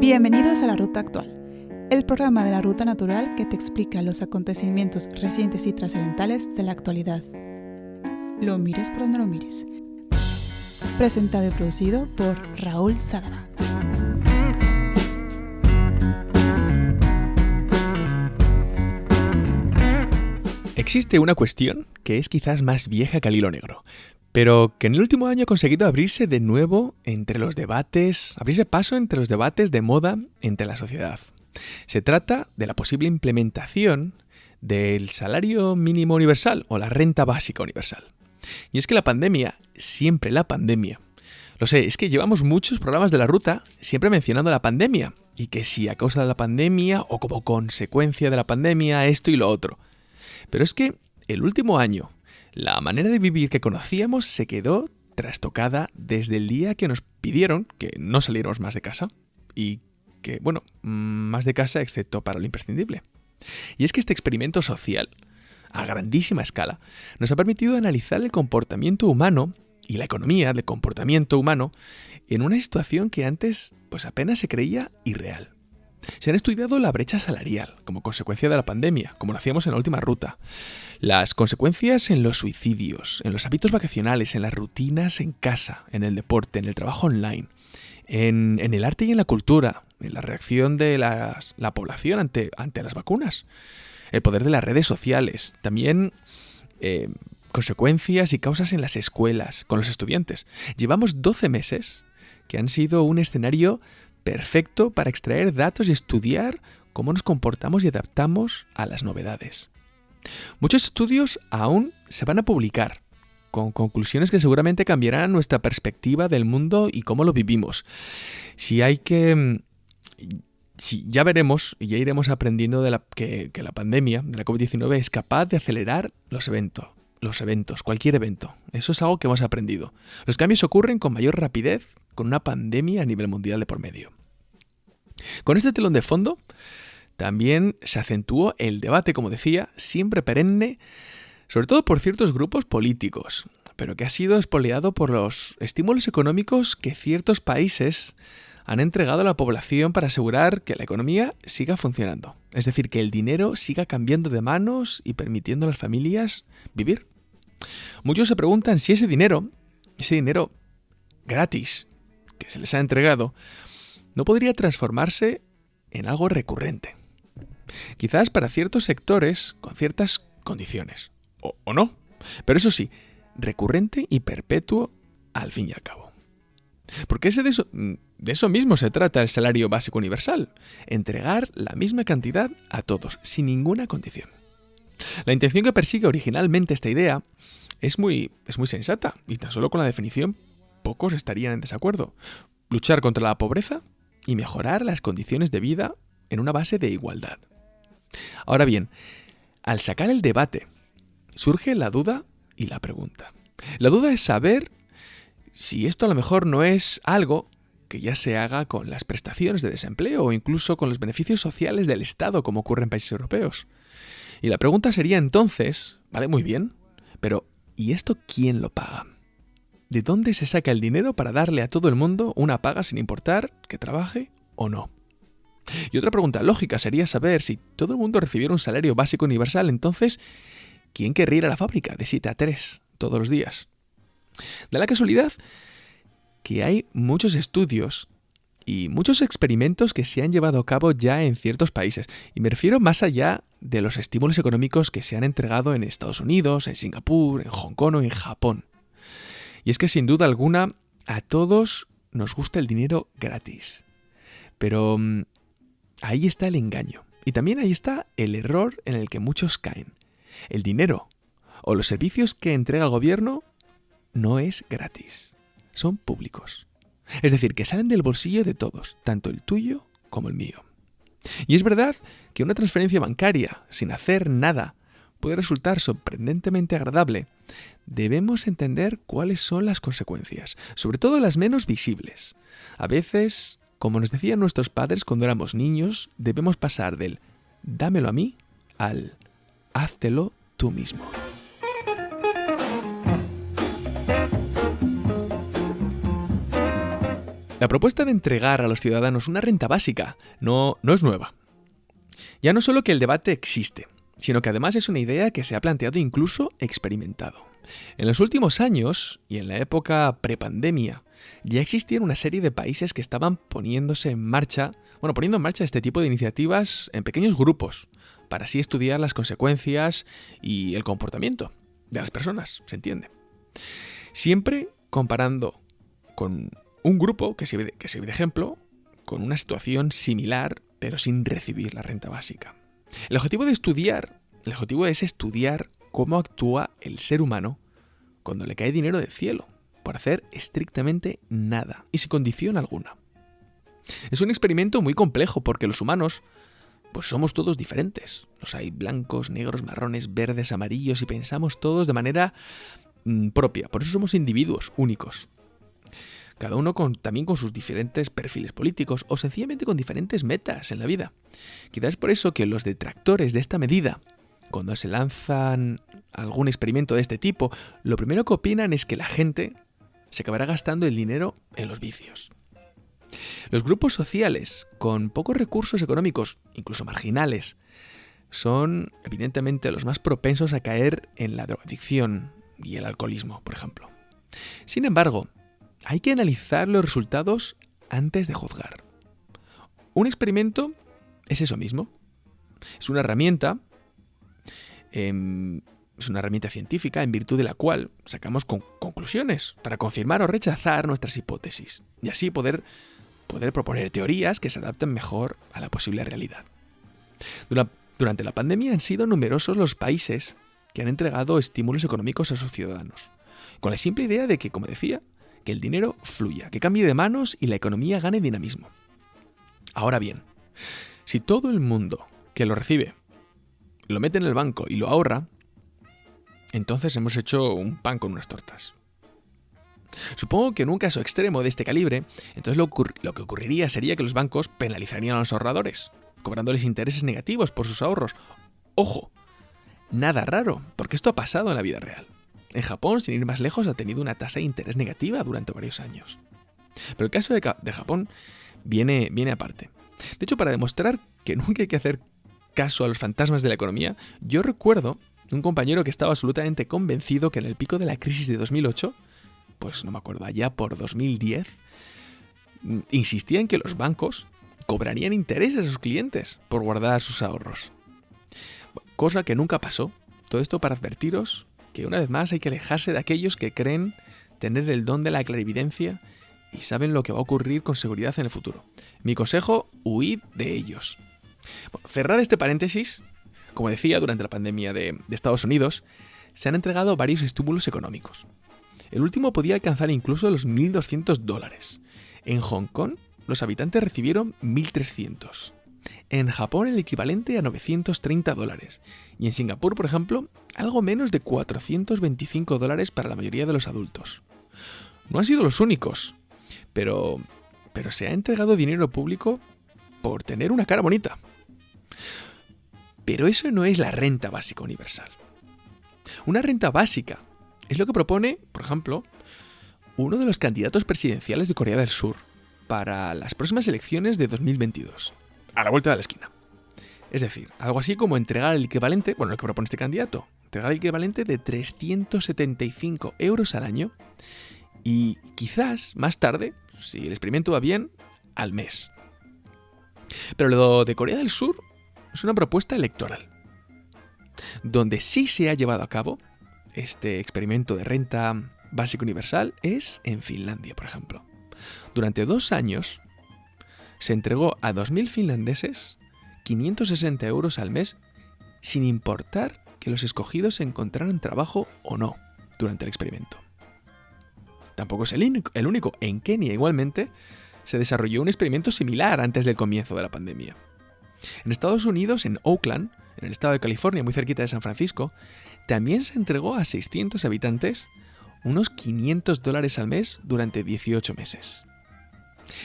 Bienvenidos a la Ruta Actual, el programa de la Ruta Natural que te explica los acontecimientos recientes y trascendentales de la actualidad. Lo mires por donde lo mires. Presentado y producido por Raúl Sadaba. Existe una cuestión que es quizás más vieja que el hilo negro, pero que en el último año ha conseguido abrirse de nuevo entre los debates, abrirse paso entre los debates de moda entre la sociedad. Se trata de la posible implementación del salario mínimo universal o la renta básica universal. Y es que la pandemia, siempre la pandemia, lo sé, es que llevamos muchos programas de la ruta siempre mencionando la pandemia, y que si a causa de la pandemia o como consecuencia de la pandemia esto y lo otro. Pero es que el último año, la manera de vivir que conocíamos se quedó trastocada desde el día que nos pidieron que no saliéramos más de casa y que, bueno, más de casa excepto para lo imprescindible. Y es que este experimento social, a grandísima escala, nos ha permitido analizar el comportamiento humano y la economía del comportamiento humano en una situación que antes pues apenas se creía irreal. Se han estudiado la brecha salarial como consecuencia de la pandemia, como lo hacíamos en la última ruta, las consecuencias en los suicidios, en los hábitos vacacionales, en las rutinas en casa, en el deporte, en el trabajo online, en, el arte y en la cultura, en la reacción de la población ante, ante las vacunas, el poder de las redes sociales, también eh, consecuencias y causas en las escuelas, con los estudiantes. Llevamos 12 meses que han sido un escenario perfecto para extraer datos y estudiar cómo nos comportamos y adaptamos a las novedades. Muchos estudios aún se van a publicar, con conclusiones que seguramente cambiarán nuestra perspectiva del mundo y cómo lo vivimos. Si hay que... Mm, si ya veremos y ya iremos aprendiendo de que la pandemia de la COVID-19 es capaz de acelerar los eventos, los eventos, cualquier evento. Eso es algo que hemos aprendido. Los cambios ocurren con mayor rapidez con una pandemia a nivel mundial de por medio. Con este telón de fondo, también se acentuó el debate, como decía, siempre perenne, sobre todo por ciertos grupos políticos, pero que ha sido espoleado por los estímulos económicos que ciertos países han entregado a la población para asegurar que la economía siga funcionando. Es decir, que el dinero siga cambiando de manos y permitiendo a las familias vivir. Muchos se preguntan si ese dinero, ese dinero gratis que se les ha entregado, no podría transformarse en algo recurrente. Quizás para ciertos sectores con ciertas condiciones. O, no. Pero eso sí, recurrente y perpetuo al fin y al cabo. Porque ese de, eso, de eso mismo se trata el salario básico universal. Entregar la misma cantidad a todos, sin ninguna condición. La intención que persigue originalmente esta idea es muy, es muy sensata, y tan solo con la definición pocos estarían en desacuerdo. Luchar contra la pobreza y mejorar las condiciones de vida en una base de igualdad. Ahora bien, al sacar el debate, surge la duda y la pregunta. La duda es saber si esto a lo mejor no es algo que ya se haga con las prestaciones de desempleo o incluso con los beneficios sociales del Estado como ocurre en países europeos. Y la pregunta sería entonces, vale, muy bien, pero ¿y esto quién lo paga? ¿De dónde se saca el dinero para darle a todo el mundo una paga sin importar que trabaje o no? Y otra pregunta lógica sería saber si todo el mundo recibiera un salario básico universal, entonces, ¿quién querría ir a la fábrica de 7 a 3 todos los días? Da la casualidad que hay muchos estudios y muchos experimentos que se han llevado a cabo ya en ciertos países. Y me refiero más allá de los estímulos económicos que se han entregado en Estados Unidos, en Singapur, en Hong Kong o en Japón. Y es que sin duda alguna a todos nos gusta el dinero gratis. Pero mm, ahí está el engaño. Y también ahí está el error en el que muchos caen. El dinero o los servicios que entrega el gobierno no es gratis. Son públicos. Es decir, que salen del bolsillo de todos, tanto el tuyo como el mío. Y es verdad que una transferencia bancaria, sin hacer nada, puede resultar sorprendentemente agradable, debemos entender cuáles son las consecuencias, sobre todo las menos visibles. A veces, como nos decían nuestros padres cuando éramos niños, debemos pasar del dámelo a mí al háztelo tú mismo. La propuesta de entregar a los ciudadanos una renta básica no, no es nueva. Ya no solo que el debate existe, sino que además es una idea que se ha planteado incluso experimentado. En los últimos años, y en la época prepandemia, ya existían una serie de países que estaban poniéndose en marcha, bueno, poniendo en marcha este tipo de iniciativas en pequeños grupos, para así estudiar las consecuencias y el comportamiento de las personas, se entiende. Siempre comparando con un grupo que sirve, que sirve de ejemplo con una situación similar pero sin recibir la renta básica. El objetivo de estudiar, el objetivo es estudiar cómo actúa el ser humano cuando le cae dinero del cielo, por hacer estrictamente nada y sin condición alguna. Es un experimento muy complejo porque los humanos pues somos todos diferentes. Los hay blancos, negros, marrones, verdes, amarillos y pensamos todos de manera mm, propia. Por eso somos individuos únicos. Cada uno con, también con sus diferentes perfiles políticos o sencillamente con diferentes metas en la vida. Quizás es por eso que los detractores de esta medida, cuando se lanzan algún experimento de este tipo, lo primero que opinan es que la gente se acabará gastando el dinero en los vicios. Los grupos sociales con pocos recursos económicos, incluso marginales, son evidentemente los más propensos a caer en la drogadicción y el alcoholismo, por ejemplo. Sin embargo, hay que analizar los resultados antes de juzgar. Un experimento es eso mismo. Es una herramienta, em, es una herramienta científica en virtud de la cual sacamos conclusiones para confirmar o rechazar nuestras hipótesis y así poder poder proponer teorías que se adapten mejor a la posible realidad. Durante la pandemia han sido numerosos los países que han entregado estímulos económicos a sus ciudadanos, con la simple idea de que, como decía, que el dinero fluya, que cambie de manos y la economía gane dinamismo. Ahora bien, si todo el mundo que lo recibe lo mete en el banco y lo ahorra, entonces hemos hecho un pan con unas tortas. Supongo que en un caso extremo de este calibre, entonces lo, que ocurriría sería que los bancos penalizarían a los ahorradores, cobrándoles intereses negativos por sus ahorros. Ojo, nada raro, porque esto ha pasado en la vida real. En Japón, sin ir más lejos, ha tenido una tasa de interés negativa durante varios años. Pero el caso de, Japón viene, viene aparte. De hecho, para demostrar que nunca hay que hacer caso a los fantasmas de la economía, yo recuerdo un compañero que estaba absolutamente convencido que en el pico de la crisis de 2008 pues no me acuerdo, allá por 2010, mm, insistía en que los bancos cobrarían intereses a sus clientes por guardar sus ahorros. Cosa que nunca pasó. Todo esto para advertiros que una vez más hay que alejarse de aquellos que creen tener el don de la clarividencia y saben lo que va a ocurrir con seguridad en el futuro. Mi consejo, huid de ellos. cerrad este paréntesis, como decía, durante la pandemia de, de Estados Unidos, se han entregado varios estímulos económicos. El último podía alcanzar incluso los 1.200 dólares. En Hong Kong, los habitantes recibieron 1.300. En Japón, el equivalente a 930 dólares. Y en Singapur, por ejemplo, algo menos de 425 dólares para la mayoría de los adultos. No han sido los únicos, pero, pero se ha entregado dinero público por tener una cara bonita. Pero eso no es la renta básica universal. Una renta básica es lo que propone, por ejemplo, uno de los candidatos presidenciales de Corea del Sur para las próximas elecciones de 2022, a la vuelta de la esquina. Es decir, algo así como entregar el equivalente, bueno, lo que propone este candidato, entregar el equivalente de 375 euros al año y quizás más tarde, si el experimento va bien, al mes. Pero lo de Corea del Sur es una propuesta electoral, donde sí se ha llevado a cabo este experimento de renta básica universal es en Finlandia, por ejemplo. Durante dos años se entregó a 2.000 finlandeses 560 euros al mes sin importar que los escogidos encontraran trabajo o no durante el experimento. Tampoco es el único, el único. En Kenia igualmente se desarrolló un experimento similar antes del comienzo de la pandemia. En Estados Unidos, en Oakland, en el estado de California, muy cerquita de San Francisco, también se entregó a 600 habitantes unos 500 dólares al mes durante 18 meses.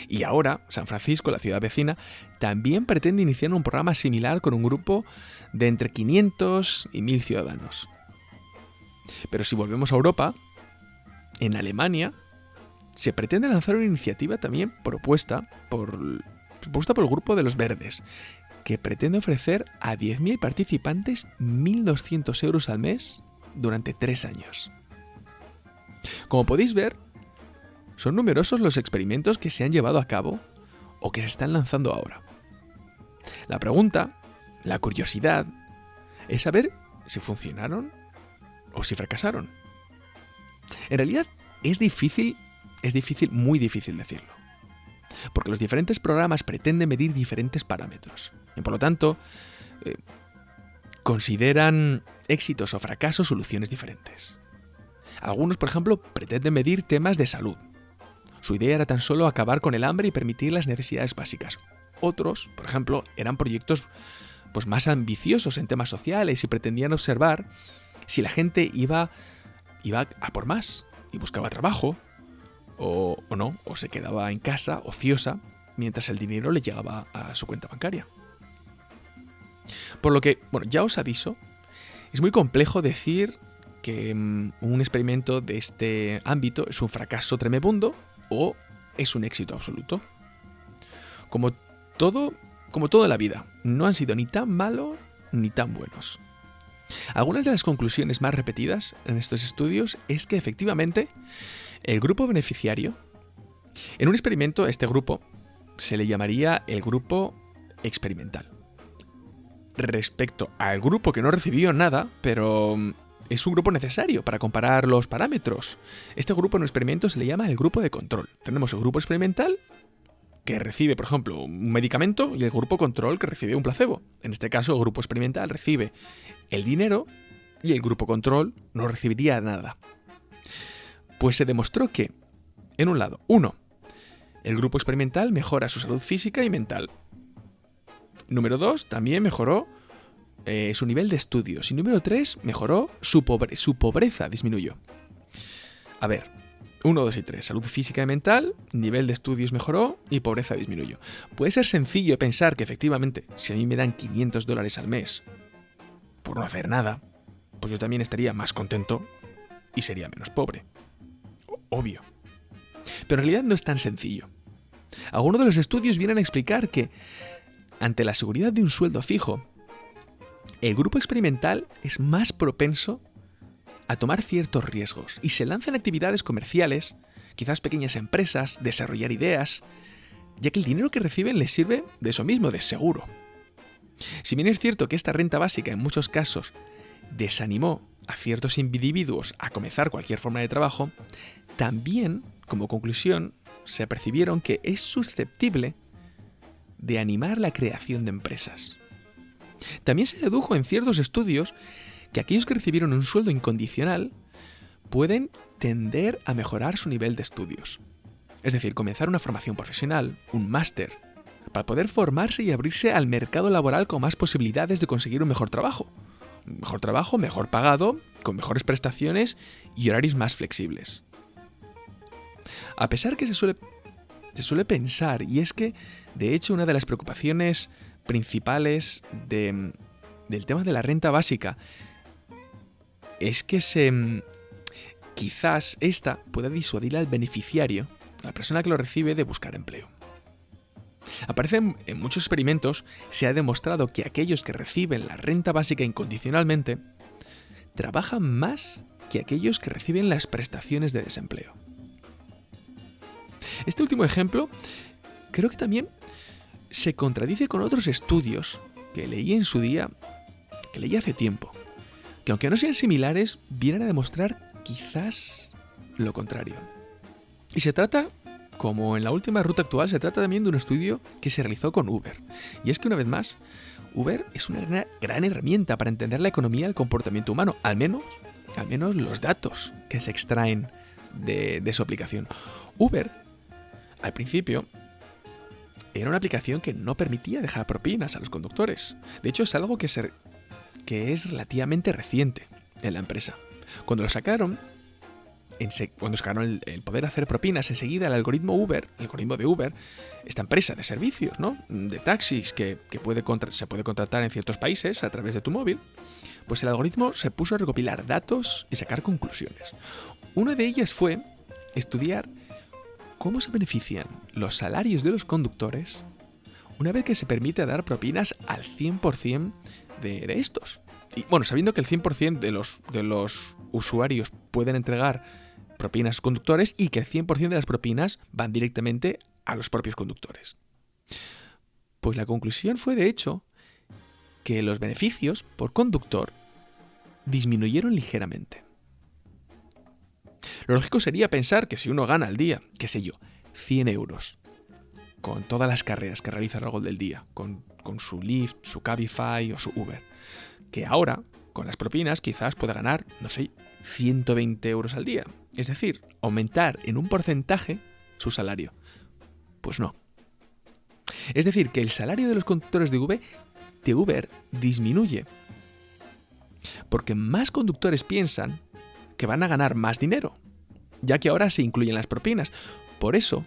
Y ahora, San Francisco, la ciudad vecina, también pretende iniciar un programa similar con un grupo de entre 500 y 1000 ciudadanos. Pero si volvemos a Europa, en Alemania se pretende lanzar una iniciativa también propuesta por, propuesta por el grupo de los verdes, que pretende ofrecer a 10.000 participantes 1.200 euros al mes durante tres años. Como podéis ver, son numerosos los experimentos que se han llevado a cabo o que se están lanzando ahora. La pregunta, la curiosidad, es saber si funcionaron o si fracasaron. En realidad es difícil, es difícil, muy difícil decirlo. Porque los diferentes programas pretenden medir diferentes parámetros. Y por lo tanto, eh, consideran éxitos o fracasos soluciones diferentes. Algunos, por ejemplo, pretenden medir temas de salud. Su idea era tan solo acabar con el hambre y permitir las necesidades básicas. Otros, por ejemplo, eran proyectos pues, más ambiciosos en temas sociales y pretendían observar si la gente iba, iba a por más y buscaba trabajo, o, o no, o se quedaba en casa ociosa mientras el dinero le llegaba a su cuenta bancaria. Por lo que, bueno, ya os aviso, es muy complejo decir que mm, un experimento de este ámbito es un fracaso tremebundo o es un éxito absoluto. Como todo, como toda la vida, no han sido ni tan malos ni tan buenos. Algunas de las conclusiones más repetidas en estos estudios es que efectivamente el grupo beneficiario, en un experimento este grupo se le llamaría el grupo experimental. Respecto al grupo que no recibió nada, pero mm, es un grupo necesario para comparar los parámetros. Este grupo en un experimento se le llama el grupo de control. Tenemos el grupo experimental que recibe, por ejemplo, un medicamento y el grupo control que recibe un placebo. En este caso, el grupo experimental recibe el dinero y el grupo control no recibiría nada. Pues se demostró que, en un lado, uno, el grupo experimental mejora su salud física y mental. Número dos, también mejoró eh, su nivel de estudios. Y número 3, mejoró su, su pobreza, disminuyó. A ver, 1, 2 y 3. Salud física y mental, nivel de estudios mejoró y pobreza disminuyó. Puede ser sencillo pensar que efectivamente, si a mí me dan 500 dólares al mes por no hacer nada, pues yo también estaría más contento y sería menos pobre. Obvio. Pero en realidad no es tan sencillo. Algunos de los estudios vienen a explicar que, ante la seguridad de un sueldo fijo, el grupo experimental es más propenso a tomar ciertos riesgos y se lanza en actividades comerciales, quizás pequeñas empresas, desarrollar ideas, ya que el dinero que reciben les sirve de eso mismo, de seguro. Si bien es cierto que esta renta básica en muchos casos desanimó a ciertos individuos a comenzar cualquier forma de trabajo, también, como conclusión, se percibieron que es susceptible de animar la creación de empresas. También se dedujo en ciertos estudios que aquellos que recibieron un sueldo incondicional pueden tender a mejorar su nivel de estudios. Es decir, comenzar una formación profesional, un máster, para poder formarse y abrirse al mercado laboral con más posibilidades de conseguir un mejor trabajo. Un mejor trabajo, mejor pagado, con mejores prestaciones y horarios más flexibles. A pesar que se suele, se suele pensar, y es que, de hecho, una de las preocupaciones principales del tema de la renta básica es que se quizás esta pueda disuadir al beneficiario, la persona que lo recibe, de buscar empleo. Aparece en muchos experimentos, se ha demostrado que aquellos que reciben la renta básica incondicionalmente trabajan más que aquellos que reciben las prestaciones de desempleo. Este último ejemplo creo que también se contradice con otros estudios que leí en su día, que leí hace tiempo, que aunque no sean similares, vienen a demostrar quizás lo contrario. Y se trata, como en la última ruta actual, se trata también de un estudio que se realizó con Uber. Y es que una vez más, Uber es una gran herramienta para entender la economía y el comportamiento humano, al menos, al menos los datos que se extraen de, de su aplicación. Uber, al principio, era una aplicación que no permitía dejar propinas a los conductores. De hecho, es algo que, que es relativamente reciente en la empresa. Cuando lo sacaron, cuando sacaron el, poder hacer propinas, enseguida el algoritmo Uber, el algoritmo de Uber, esta empresa de servicios, ¿no? De taxis que, se puede contratar en ciertos países a través de tu móvil, pues el algoritmo se puso a recopilar datos y sacar conclusiones. Una de ellas fue estudiar cómo se benefician los salarios de los conductores una vez que se permite dar propinas al 100% de, de estos. Y bueno, sabiendo que el 100% de los, de los usuarios pueden entregar propinas conductores y que el 100% de las propinas van directamente a los propios conductores. Pues la conclusión fue, de hecho, que los beneficios por conductor disminuyeron ligeramente. Lo lógico sería pensar que si uno gana al día, qué sé yo, 100 euros, con todas las carreras que realiza a lo del día, con, su Lyft, su Cabify o su Uber, que ahora, con las propinas, quizás pueda ganar, no sé, 120 euros al día. Es decir, aumentar en un porcentaje su salario. Pues no. Es decir, que el salario de los conductores de Uber, de Uber disminuye. Porque más conductores piensan que van a ganar más dinero, ya que ahora se incluyen las propinas. Por eso,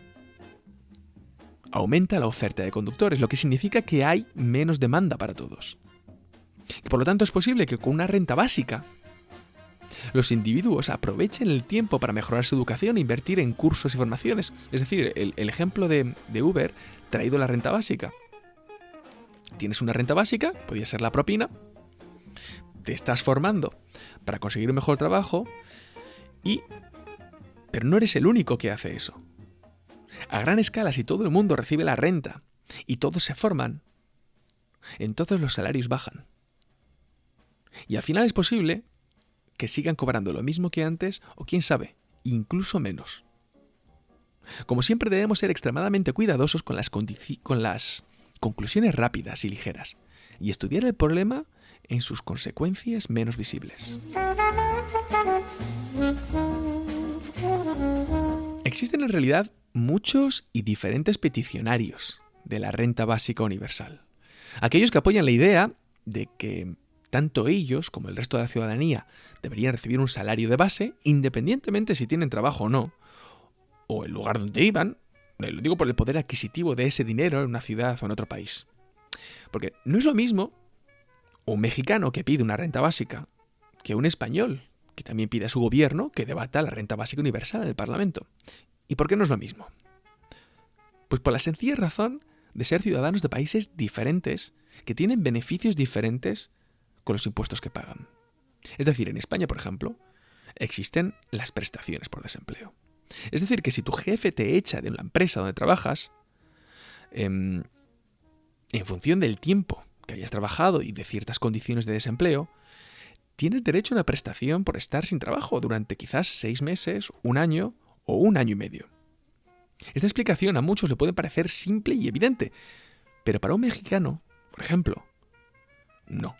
aumenta la oferta de conductores, lo que significa que hay menos demanda para todos. Por lo tanto es posible que con una renta básica los individuos aprovechen el tiempo para mejorar su educación e invertir en cursos y formaciones. Es decir, el, ejemplo de, de, Uber traído la renta básica. Tienes una renta básica, podría ser la propina, te estás formando para conseguir un mejor trabajo y... Pero no eres el único que hace eso. A gran escala, si todo el mundo recibe la renta y todos se forman, entonces los salarios bajan. Y al final es posible que sigan cobrando lo mismo que antes o quién sabe, incluso menos. Como siempre debemos ser extremadamente cuidadosos con las, con las conclusiones rápidas y ligeras y estudiar el problema en sus consecuencias menos visibles. Existen en realidad muchos y diferentes peticionarios de la renta básica universal. Aquellos que apoyan la idea de que tanto ellos como el resto de la ciudadanía deberían recibir un salario de base, independientemente si tienen trabajo o no, o el lugar donde iban, lo digo por el poder adquisitivo de ese dinero en una ciudad o en otro país. Porque no es lo mismo un mexicano que pide una renta básica que un español que también pide a su gobierno que debata la renta básica universal en el Parlamento. ¿Y por qué no es lo mismo? Pues por la sencilla razón de ser ciudadanos de países diferentes que tienen beneficios diferentes con los impuestos que pagan. Es decir, en España, por ejemplo, existen las prestaciones por desempleo. Es decir, que si tu jefe te echa de la empresa donde trabajas, em, en, función del tiempo que hayas trabajado y de ciertas condiciones de desempleo, tienes derecho a una prestación por estar sin trabajo durante quizás seis meses, un año o un año y medio. Esta explicación a muchos le puede parecer simple y evidente, pero para un mexicano, por ejemplo, no.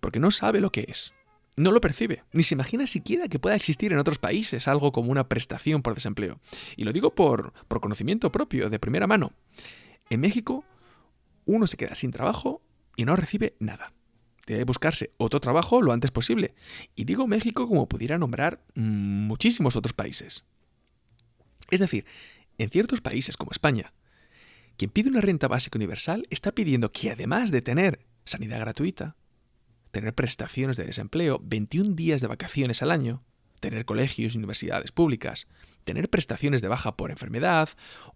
Porque no sabe lo que es. No lo percibe, ni se imagina siquiera que pueda existir en otros países algo como una prestación por desempleo. Y lo digo por, por conocimiento propio, de primera mano. En México, uno se queda sin trabajo y no recibe nada. Debe buscarse otro trabajo lo antes posible. Y digo México como pudiera nombrar muchísimos otros países. Es decir, en ciertos países como España, quien pide una renta básica universal está pidiendo que además de tener sanidad gratuita, tener prestaciones de desempleo, 21 días de vacaciones al año, tener colegios y universidades públicas, tener prestaciones de baja por enfermedad,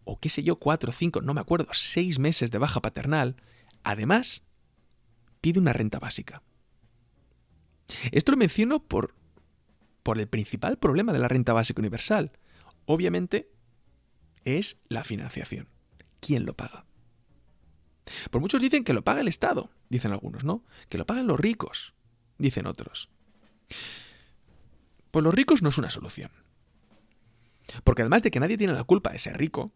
o qué sé yo, cuatro, cinco, no me acuerdo, seis meses de baja paternal, además pide una renta básica. Esto lo menciono por, por el principal problema de la renta básica universal. Obviamente es la financiación. ¿Quién lo paga? Por muchos dicen que lo paga el Estado, dicen algunos, ¿no? Que lo pagan los ricos, dicen otros. Pues los ricos no es una solución. Porque además de que nadie tiene la culpa de ser rico,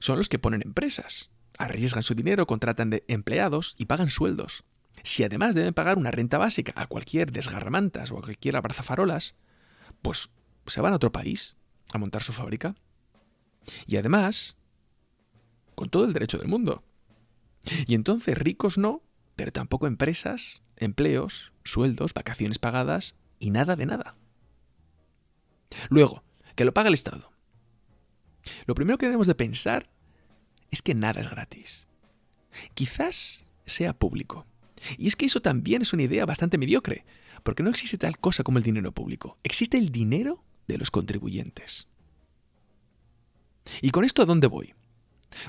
son los que ponen empresas, arriesgan su dinero, contratan de empleados y pagan sueldos. Si además deben pagar una renta básica a cualquier desgarramantas o a cualquier abrazafarolas, pues se van a otro país a montar su fábrica. Y además, con todo el derecho del mundo. Y entonces ricos no, pero tampoco empresas, empleos, sueldos, vacaciones pagadas y nada de nada. Luego, que lo paga el Estado. Lo primero que debemos de pensar es que nada es gratis. Quizás sea público. Y es que eso también es una idea bastante mediocre, porque no existe tal cosa como el dinero público. Existe el dinero de los contribuyentes. ¿Y con esto a dónde voy?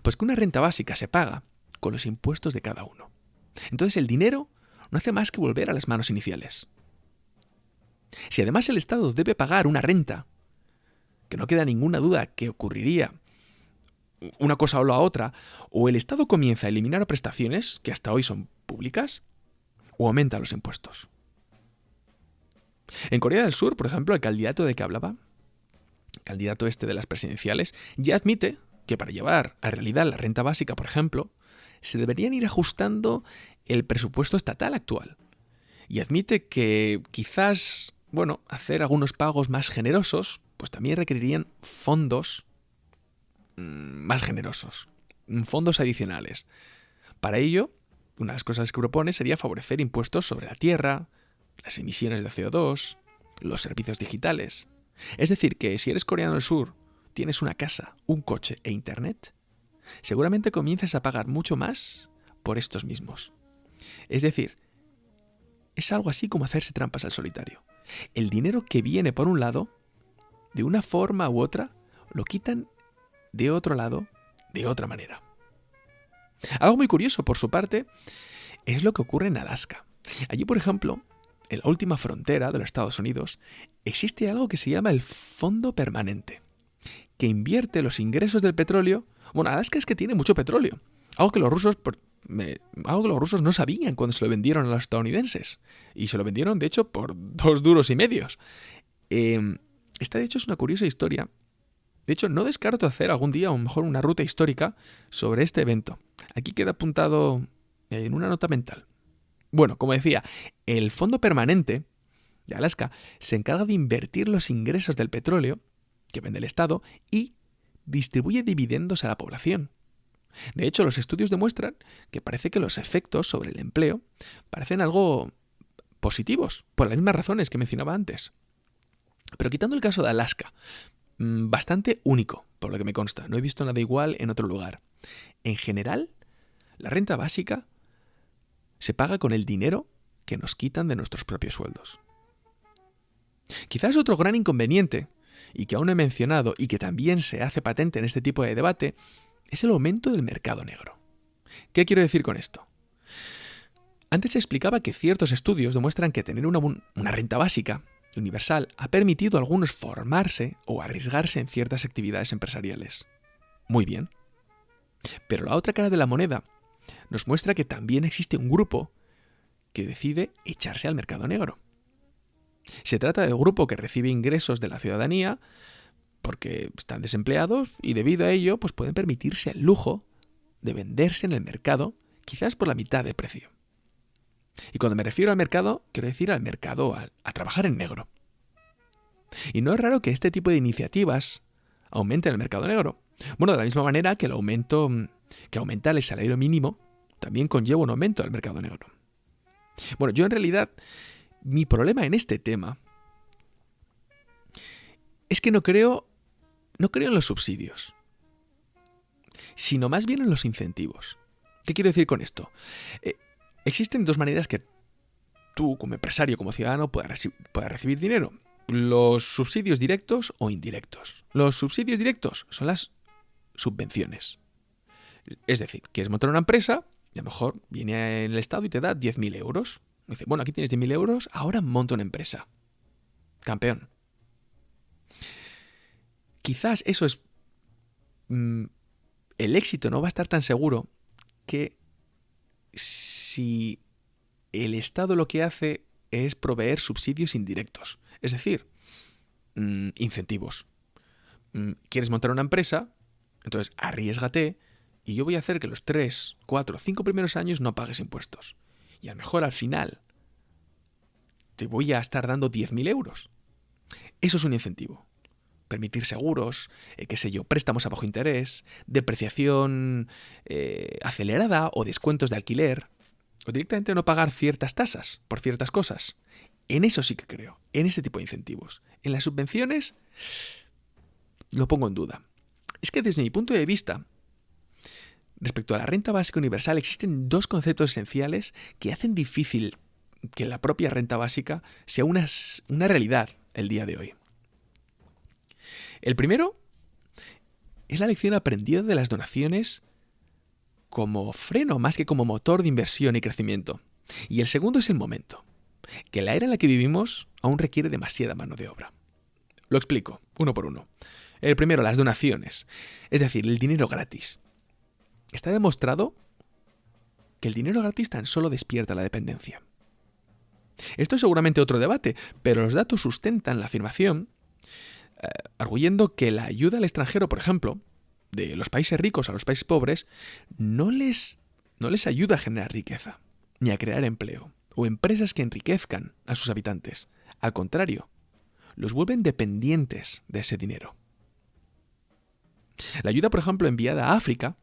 Pues que una renta básica se paga con los impuestos de cada uno. Entonces el dinero no hace más que volver a las manos iniciales. Si además el Estado debe pagar una renta, que no queda ninguna duda que ocurriría una cosa o la otra, o el Estado comienza a eliminar prestaciones que hasta hoy son públicas, o aumenta los impuestos. En Corea del Sur, por ejemplo, el candidato de que hablaba, candidato este de las presidenciales, ya admite que para llevar a realidad la renta básica, por ejemplo, se deberían ir ajustando el presupuesto estatal actual. Y admite que quizás, bueno, hacer algunos pagos más generosos, pues también requerirían fondos mm, más generosos, fondos adicionales. Para ello, una de las cosas que propone sería favorecer impuestos sobre la tierra, las emisiones de CO2, los servicios digitales. Es decir, que si eres coreano del sur, tienes una casa, un coche e internet, seguramente comiences a pagar mucho más por estos mismos. Es decir, es algo así como hacerse trampas al solitario. El dinero que viene por un lado, de una forma u otra, lo quitan de otro lado, de otra manera. Algo muy curioso, por su parte, es lo que ocurre en Alaska. Allí, por ejemplo, en la última frontera de los Estados Unidos, existe algo que se llama el Fondo Permanente, que invierte los ingresos del petróleo. Bueno, Alaska es que tiene mucho petróleo, algo que los rusos, algo que los rusos no sabían cuando se lo vendieron a los estadounidenses. Y se lo vendieron, de hecho, por dos duros y medios. Em, esta, de hecho, es una curiosa historia. De hecho, no descarto hacer algún día, o mejor, una ruta histórica sobre este evento. Aquí queda apuntado en una nota mental. Bueno, como decía, el Fondo Permanente de Alaska se encarga de invertir los ingresos del petróleo que vende el Estado y distribuye dividendos a la población. De hecho, los estudios demuestran que parece que los efectos sobre el empleo parecen algo positivos, por las mismas razones que mencionaba antes. Pero quitando el caso de Alaska, mm, bastante único, por lo que me consta, no he visto nada igual en otro lugar. En general, la renta básica se paga con el dinero que nos quitan de nuestros propios sueldos. Quizás otro gran inconveniente, y que aún no he mencionado y que también se hace patente en este tipo de debate, es el aumento del mercado negro. ¿Qué quiero decir con esto? Antes se explicaba que ciertos estudios demuestran que tener una, una, renta básica universal ha permitido a algunos formarse o arriesgarse en ciertas actividades empresariales. Muy bien. Pero la otra cara de la moneda nos muestra que también existe un grupo que decide echarse al mercado negro. Se trata del grupo que recibe ingresos de la ciudadanía porque están desempleados y debido a ello pues pueden permitirse el lujo de venderse en el mercado quizás por la mitad de precio. Y cuando me refiero al mercado, quiero decir al mercado, a, a trabajar en negro. Y no es raro que este tipo de iniciativas aumenten el mercado negro. Bueno, de la misma manera que el aumento que aumenta el salario mínimo también conlleva un aumento del mercado negro. Bueno, yo en realidad, mi problema en este tema es que no creo, no creo en los subsidios, sino más bien en los incentivos. ¿Qué quiero decir con esto? Eh, existen dos maneras que tú, como empresario, como ciudadano, puedas, recibir dinero. Los subsidios directos o indirectos. Los subsidios directos son las subvenciones. Es decir, quieres montar una empresa y a lo mejor viene el Estado y te da 10.000 euros. dice, bueno, aquí tienes 10.000 euros, ahora monta una empresa. Campeón. Quizás eso es... Mm, el éxito no va a estar tan seguro que si el Estado lo que hace es proveer subsidios indirectos. Es decir, mm, incentivos. Mm, quieres montar una empresa, entonces arriesgate y yo voy a hacer que los 3, 4, 5 primeros años no pagues impuestos. Y a lo mejor al final te voy a estar dando 10.000 euros. Eso es un incentivo. Permitir seguros, eh, qué sé yo, préstamos a bajo interés, depreciación eh, acelerada o descuentos de alquiler, o directamente no pagar ciertas tasas por ciertas cosas. En eso sí que creo, en ese tipo de incentivos. En las subvenciones lo pongo en duda. Es que desde mi punto de vista, Respecto a la renta básica universal existen dos conceptos esenciales que hacen difícil que la propia renta básica sea una, una realidad el día de hoy. El primero es la lección aprendida de las donaciones como freno más que como motor de inversión y crecimiento. Y el segundo es el momento, que la era en la que vivimos aún requiere demasiada mano de obra. Lo explico, uno por uno. El primero, las donaciones, es decir, el dinero gratis. Está demostrado que el dinero gratis tan solo despierta la dependencia. Esto es seguramente otro debate, pero los datos sustentan la afirmación, eh, arguyendo que la ayuda al extranjero, por ejemplo, de los países ricos a los países pobres, no les, no les ayuda a generar riqueza, ni a crear empleo, o empresas que enriquezcan a sus habitantes. Al contrario, los vuelven dependientes de ese dinero. La ayuda, por ejemplo, enviada a África,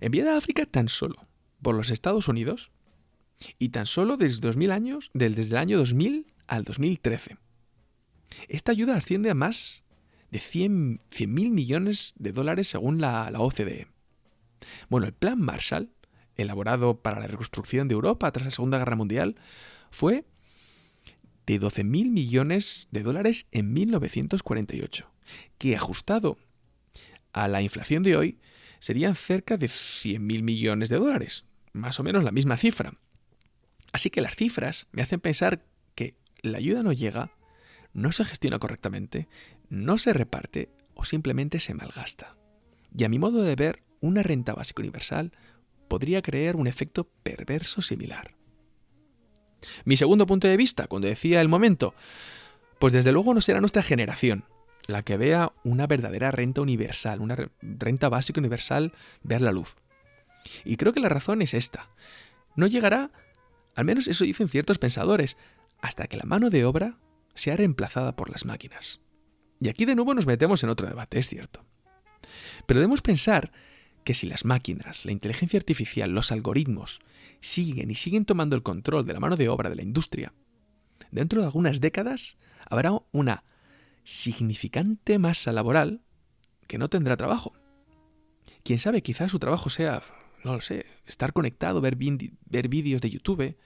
enviada a África tan solo por los Estados Unidos, y tan solo desde, 2000 años, desde el año 2000 al 2013. Esta ayuda asciende a más de 100 mil millones de dólares según la, la OCDE. Bueno, el Plan Marshall, elaborado para la reconstrucción de Europa tras la Segunda Guerra Mundial, fue de 12 mil millones de dólares en 1948, que ajustado a la inflación de hoy serían cerca de 100 mil millones de dólares, más o menos la misma cifra. Así que las cifras me hacen pensar que la ayuda no llega, no se gestiona correctamente, no se reparte o simplemente se malgasta. Y a mi modo de ver, una renta básica universal podría crear un efecto perverso similar. Mi segundo punto de vista, cuando decía el momento, pues desde luego no será nuestra generación la que vea una verdadera renta universal, una renta básica universal ver la luz. Y creo que la razón es esta. No llegará, al menos eso dicen ciertos pensadores, hasta que la mano de obra sea reemplazada por las máquinas. Y aquí de nuevo nos metemos en otro debate, es cierto. Pero debemos pensar que si las máquinas, la inteligencia artificial, los algoritmos siguen y siguen tomando el control de la mano de obra de la industria, dentro de algunas décadas habrá una significante masa laboral que no tendrá trabajo. Quién sabe, quizás su trabajo sea no lo sé, estar conectado, ver, ver vídeos de YouTube,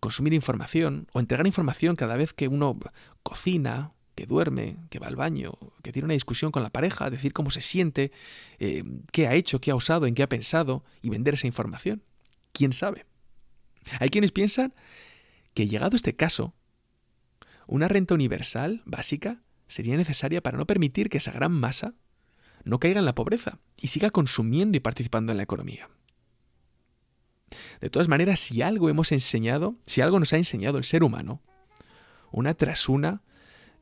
consumir información o entregar información cada vez que uno cocina, que duerme, que va al baño, que tiene una discusión con la pareja, decir cómo se siente, eh, qué ha hecho, qué ha usado, en qué ha pensado y vender esa información. ¿Quién sabe? Hay quienes piensan que llegado este caso, una renta universal básica sería necesaria para no permitir que esa gran masa no caiga en la pobreza y siga consumiendo y participando en la economía. De todas maneras, si algo hemos enseñado, si algo nos ha enseñado el ser humano, una tras una,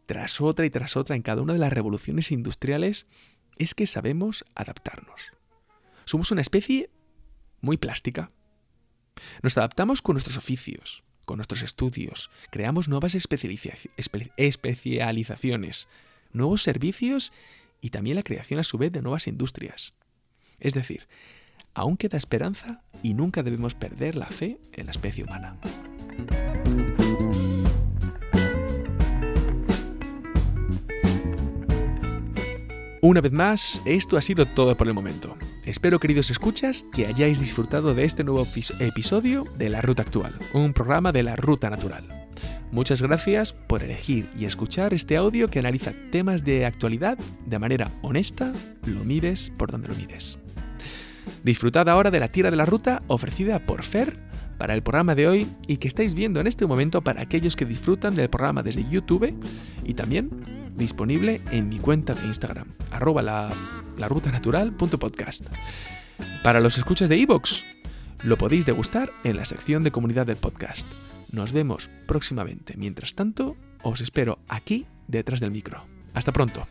tras otra y tras otra en cada una de las revoluciones industriales, es que sabemos adaptarnos. Somos una especie muy plástica. Nos adaptamos con nuestros oficios, con nuestros estudios, creamos nuevas especializaciones, nuevos servicios y también la creación a su vez de nuevas industrias. Es decir, aún queda esperanza y nunca debemos perder la fe en la especie humana. Una vez más, esto ha sido todo por el momento. Espero, queridos escuchas, que hayáis disfrutado de este nuevo episodio de La Ruta Actual, un programa de la Ruta Natural. Muchas gracias por elegir y escuchar este audio que analiza temas de actualidad de manera honesta, lo mires por donde lo mires. Disfrutad ahora de la tira de la ruta ofrecida por Fer para el programa de hoy y que estáis viendo en este momento para aquellos que disfrutan del programa desde YouTube y también disponible en mi cuenta de Instagram, arroba la, Para los escuchas de iVoox, lo podéis degustar en la sección de comunidad del podcast. Nos vemos próximamente. Mientras tanto, os espero aquí detrás del micro. Hasta pronto.